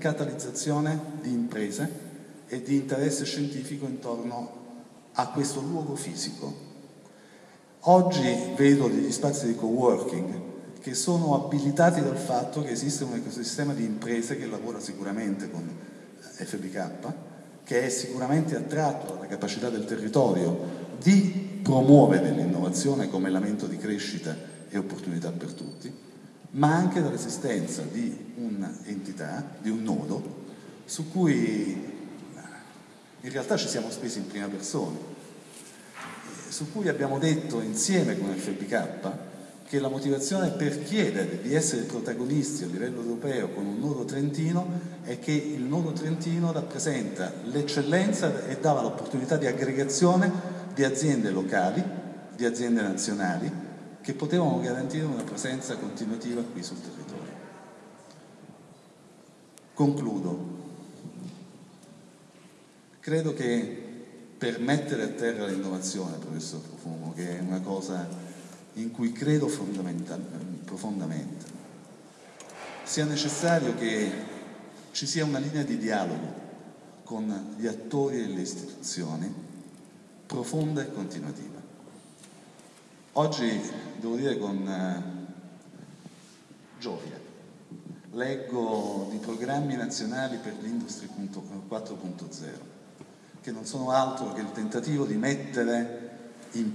catalizzazione di imprese e di interesse scientifico intorno a questo luogo fisico. Oggi vedo degli spazi di co-working che sono abilitati dal fatto che esiste un ecosistema di imprese che lavora sicuramente con FBK, che è sicuramente attratto dalla capacità del territorio di promuovere l'innovazione come elemento di crescita e opportunità per tutti, ma anche dall'esistenza di un'entità, di un nodo, su cui in realtà ci siamo spesi in prima persona, su cui abbiamo detto insieme con FBK che la motivazione per chiedere di essere protagonisti a livello europeo con un nodo trentino è che il nodo trentino rappresenta l'eccellenza e dava l'opportunità di aggregazione di aziende locali, di aziende nazionali, che potevano garantire una presenza continuativa qui sul territorio. Concludo. Credo che per mettere a terra l'innovazione, professor Profumo, che è una cosa in cui credo profondamente. Sia necessario che ci sia una linea di dialogo con gli attori e le istituzioni profonda e continuativa. Oggi, devo dire con eh, gioia, leggo di programmi nazionali per l'Industria 4.0, che non sono altro che il tentativo di mettere in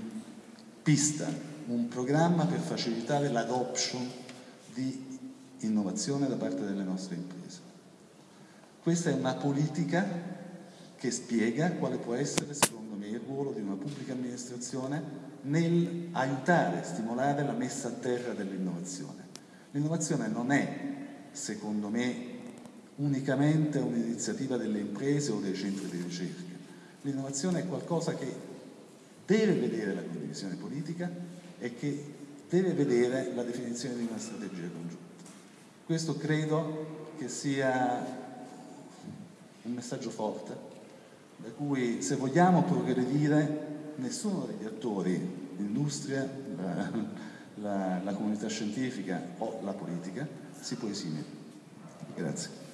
pista un programma per facilitare l'adoption di innovazione da parte delle nostre imprese. Questa è una politica che spiega quale può essere, secondo me, il ruolo di una pubblica amministrazione nel aiutare, stimolare la messa a terra dell'innovazione. L'innovazione non è, secondo me, unicamente un'iniziativa delle imprese o dei centri di ricerca. L'innovazione è qualcosa che deve vedere la condivisione politica, e che deve vedere la definizione di una strategia congiunta. Questo credo che sia un messaggio forte, da cui se vogliamo progredire nessuno degli attori, l'industria, la, la, la comunità scientifica o la politica, si può esimere. Grazie.